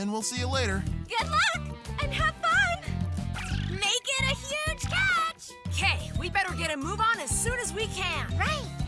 and we'll see you later. Good luck and have fun. Make it a huge catch. Okay, we better get a move on as soon as we can. Right.